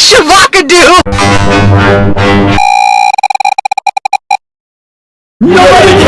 Shavakadu! Nobody